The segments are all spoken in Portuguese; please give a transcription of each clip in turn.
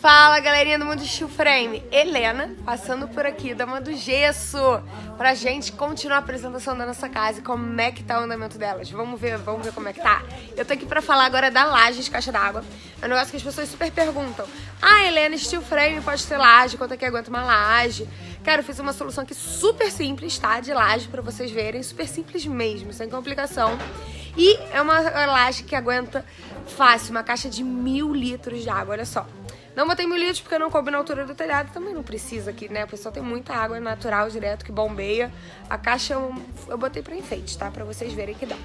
Fala galerinha do Mundo Steel Frame, Helena passando por aqui, dama do gesso, pra gente continuar a apresentação da nossa casa e como é que tá o andamento delas. Vamos ver, vamos ver como é que tá. Eu tô aqui pra falar agora da laje de caixa d'água. É um negócio que as pessoas super perguntam. Ah, Helena, Steel Frame pode ter laje, quanto é que aguenta uma laje? Cara, eu fiz uma solução aqui super simples, tá? De laje pra vocês verem, super simples mesmo, sem complicação. E é uma laje que aguenta fácil, uma caixa de mil litros de água, olha só. Não botei mil litros porque não coube na altura do telhado, também não precisa aqui, né? O pessoal tem muita água natural direto que bombeia. A caixa eu, eu botei pra enfeite, tá? Pra vocês verem que dá.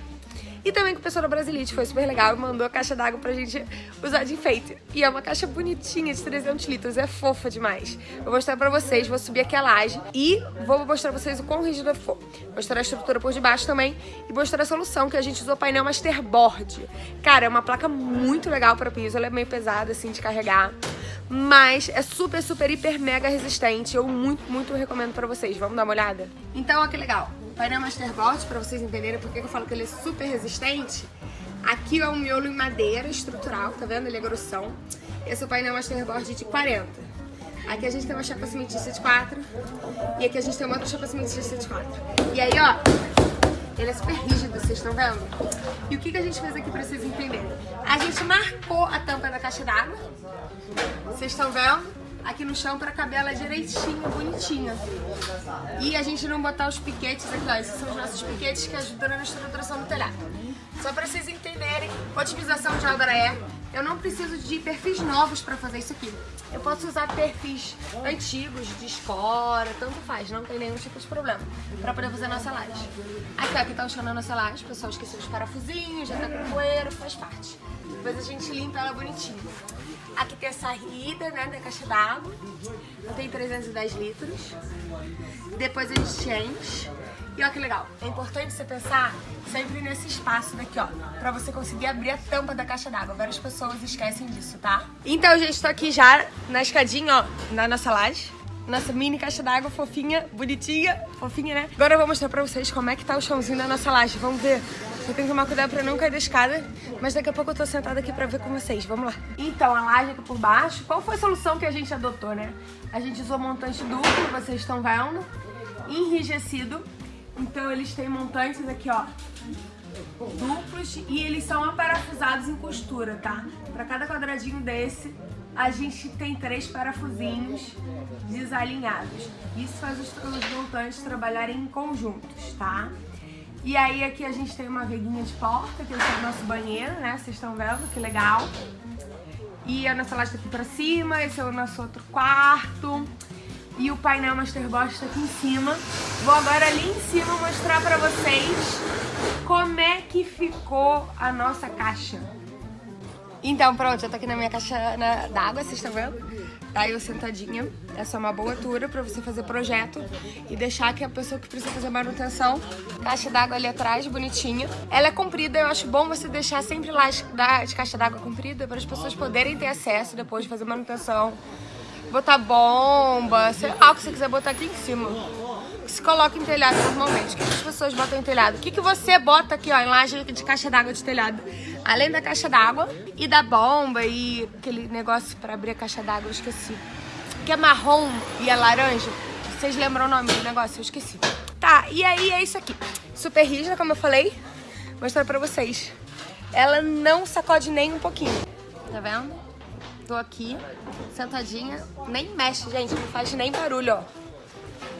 E também que o pessoal da Brasilite foi super legal e mandou a caixa d'água pra gente usar de enfeite. E é uma caixa bonitinha de 300 litros, é fofa demais. Vou mostrar pra vocês, vou subir aqui a laje e vou mostrar pra vocês o quão rígido ficou. Mostrar a estrutura por debaixo também e mostrar a solução que a gente usou painel Masterboard. Cara, é uma placa muito legal pra piso, ela é meio pesada assim de carregar. Mas é super, super, hiper, mega resistente. Eu muito, muito recomendo pra vocês. Vamos dar uma olhada? Então, olha que legal painel Masterboard, para vocês entenderem porque eu falo que ele é super resistente. Aqui é um miolo em madeira estrutural, tá vendo? Ele é grossão. Esse é o painel Masterboard de 40. Aqui a gente tem uma chapa cimentícia de 4 e aqui a gente tem uma outra chapa cimentícia de 4. E aí, ó, ele é super rígido, vocês estão vendo? E o que, que a gente fez aqui pra vocês entenderem? A gente marcou a tampa da caixa d'água, vocês estão vendo? aqui no chão pra caber ela direitinho, bonitinha. E a gente não botar os piquetes aqui, ó. Esses são os nossos piquetes que ajudam na estruturação do telhado. Só pra vocês entenderem, otimização de obra é, eu não preciso de perfis novos pra fazer isso aqui. Eu posso usar perfis antigos, de escora, tanto faz, não tem nenhum tipo de problema, pra poder fazer nossa laje. Aqui, ó, aqui tá o da nossa laje, o pessoal esqueceu os parafusinhos, já tá com poeira, faz parte. Depois a gente limpa ela bonitinho. Aqui tem a saída, né, da caixa d'água. Tem 310 litros. Depois a gente enche. E olha que legal, é importante você pensar sempre nesse espaço daqui, ó, pra você conseguir abrir a tampa da caixa d'água. Várias pessoas esquecem disso, tá? Então, gente, tô aqui já na escadinha, ó, na nossa laje. Nossa mini caixa d'água fofinha, bonitinha, fofinha, né? Agora eu vou mostrar pra vocês como é que tá o chãozinho da nossa laje. Vamos ver eu tenho que tomar cuidado pra não cair da escada, mas daqui a pouco eu tô sentada aqui pra ver com vocês. Vamos lá. Então, a laje aqui por baixo, qual foi a solução que a gente adotou, né? A gente usou montante duplo, vocês estão vendo, enrijecido. Então, eles têm montantes aqui, ó, duplos e eles são aparafusados em costura, tá? Pra cada quadradinho desse, a gente tem três parafusinhos desalinhados. Isso faz os, os montantes trabalharem em conjuntos, tá? E aí aqui a gente tem uma veguinha de porta, que é o nosso banheiro, né? Vocês estão vendo, que legal. E a nossa laje tá aqui pra cima, esse é o nosso outro quarto. E o painel Masterbox tá aqui em cima. Vou agora ali em cima mostrar pra vocês como é que ficou a nossa caixa. Então, pronto, eu tô aqui na minha caixa d'água, vocês estão vendo? Tá eu sentadinha. Essa é uma boa altura pra você fazer projeto e deixar que a pessoa que precisa fazer manutenção. Caixa d'água ali atrás, bonitinha. Ela é comprida, eu acho bom você deixar sempre lá de caixa d'água comprida para as pessoas poderem ter acesso depois de fazer manutenção. Botar bomba, sei lá o que você quiser botar aqui em cima se coloca em telhado normalmente? O que as pessoas botam em telhado? O que, que você bota aqui, ó, em laje de caixa d'água de telhado? Além da caixa d'água e da bomba e aquele negócio pra abrir a caixa d'água, eu esqueci. Que é marrom e é laranja. Vocês lembram o nome do negócio? Eu esqueci. Tá, e aí é isso aqui. Super rígida, como eu falei. Vou mostrar pra vocês. Ela não sacode nem um pouquinho. Tá vendo? Tô aqui, sentadinha. Nem mexe, gente. Não faz nem barulho, ó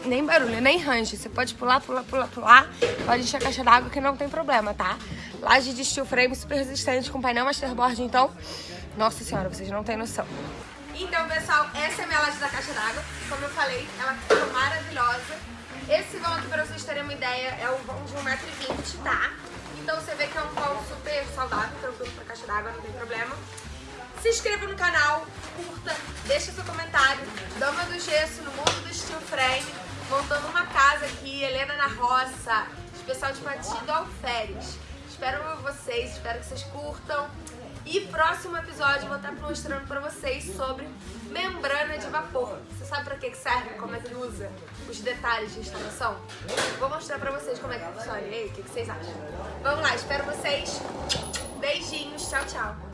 nem barulho, nem range. Você pode pular, pular, pular, pular. Pode encher a caixa d'água que não tem problema, tá? Laje de steel frame super resistente com painel masterboard, então... Nossa senhora, vocês não têm noção. Então, pessoal, essa é a minha laje da caixa d'água. Como eu falei, ela ficou maravilhosa. Esse vão aqui, pra vocês terem uma ideia, é um vão de 1,20m, tá? Então você vê que é um vão super saudável, tranquilo pra caixa d'água, não tem problema. Se inscreva no canal, curta, deixa seu comentário. Dama do Gesso no mundo do steel frame montando uma casa aqui, Helena na Roça, especial de Patido Alferes. Espero vocês, espero que vocês curtam. E próximo episódio eu vou estar mostrando pra vocês sobre membrana de vapor. Você sabe pra que serve, como é que usa, os detalhes de instalação? Vou mostrar pra vocês como é que funciona. E aí, o que vocês acham? Vamos lá, espero vocês. Beijinhos, tchau, tchau.